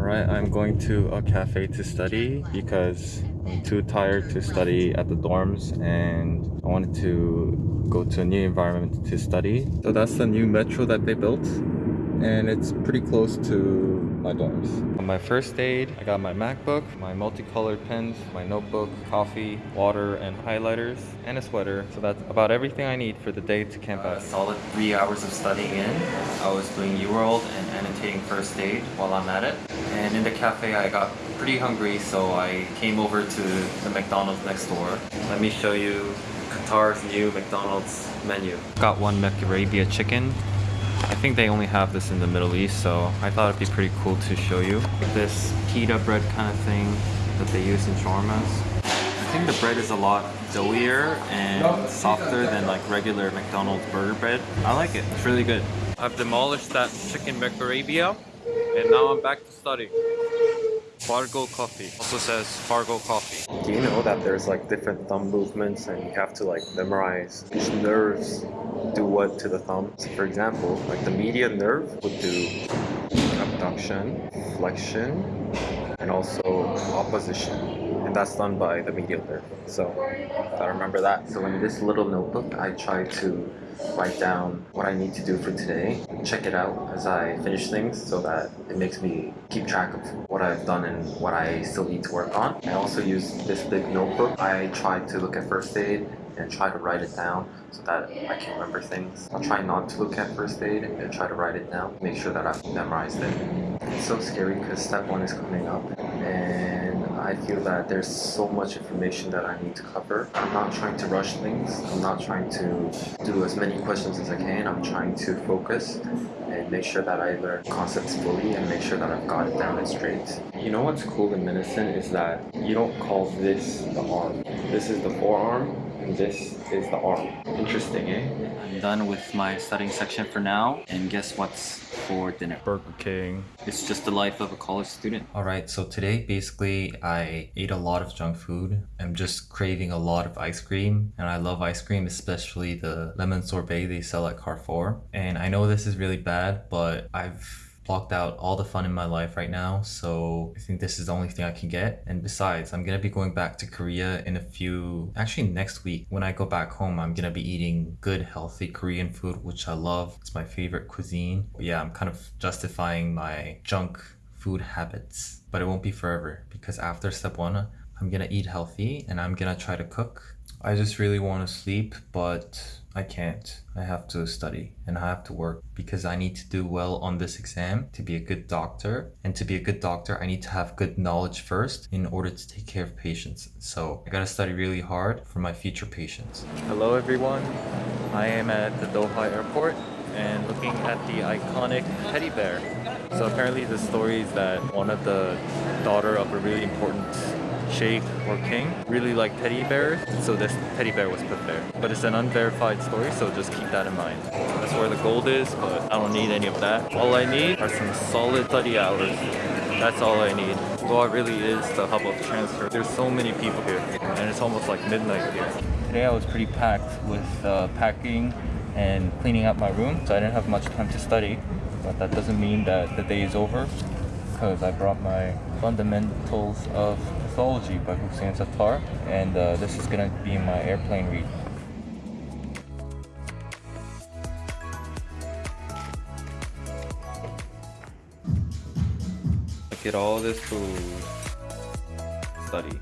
Alright, I'm going to a cafe to study because I'm too tired to study at the dorms and I wanted to go to a new environment to study. So that's the new metro that they built and it's pretty close to my dorms. On my first aid, I got my MacBook, my multicolored pens, my notebook, coffee, water, and highlighters, and a sweater. So that's about everything I need for the day to camp out. solid three hours of studying in. I was doing UWorld and annotating first aid while I'm at it. And in the cafe, I got pretty hungry, so I came over to the McDonald's next door. Let me show you Qatar's new McDonald's menu. Got one McArabia chicken, I think they only have this in the Middle East, so I thought it'd be pretty cool to show you. This pita bread kind of thing that they use in shawarmas. I think the bread is a lot doughier and softer than like regular McDonald's burger bread. I like it, it's really good. I've demolished that chicken McArabia and now I'm back to study. Fargo coffee. Also says Fargo coffee. Do you know that there's like different thumb movements and you have to like memorize which nerves do what to the thumb? So for example, like the median nerve would do abduction, flexion, and also opposition and that's done by the medial nerve. So I remember that. So in this little notebook, I try to write down what I need to do for today, check it out as I finish things so that it makes me keep track of what I've done and what I still need to work on. I also use this big notebook. I try to look at first aid and try to write it down so that I can remember things. I'll try not to look at first aid and try to write it down, make sure that I've memorized it. It's so scary because step one is coming up and I feel that there's so much information that I need to cover. I'm not trying to rush things. I'm not trying to do as many questions as I can. I'm trying to focus and make sure that I learn concepts fully and make sure that I've got it down and straight. You know what's cool in medicine is that you don't call this the arm. This is the forearm and this is the arm. Interesting, eh? I'm done with my studying section for now. And guess what's for dinner? Burger King. It's just the life of a college student. Alright, so today basically I ate a lot of junk food. I'm just craving a lot of ice cream. And I love ice cream, especially the lemon sorbet they sell at Carrefour. And I know this is really bad, but I've blocked out all the fun in my life right now so I think this is the only thing I can get. And besides I'm gonna be going back to Korea in a few actually next week. When I go back home I'm gonna be eating good healthy Korean food which I love. It's my favorite cuisine. But yeah I'm kind of justifying my junk food habits but it won't be forever because after step one I'm gonna eat healthy and I'm gonna try to cook I just really want to sleep but I can't. I have to study and I have to work because I need to do well on this exam to be a good doctor. And to be a good doctor, I need to have good knowledge first in order to take care of patients. So I gotta study really hard for my future patients. Hello everyone. I am at the Doha airport and looking at the iconic teddy bear. So apparently the story is that one of the daughter of a really important sheikh or king really like teddy bears so this teddy bear was put there. But it's an unverified story so just keep that in mind. That's where the gold is but I don't need any of that. All I need are some solid study hours. That's all I need. Doha really is the hub of transfer? There's so many people here and it's almost like midnight here. Today I was pretty packed with uh, packing and cleaning up my room so I didn't have much time to study. But that doesn't mean that the day is over because I brought my fundamentals of Pathology by Hussein Sattar and uh, this is gonna be my airplane read. Look at all this food. Study.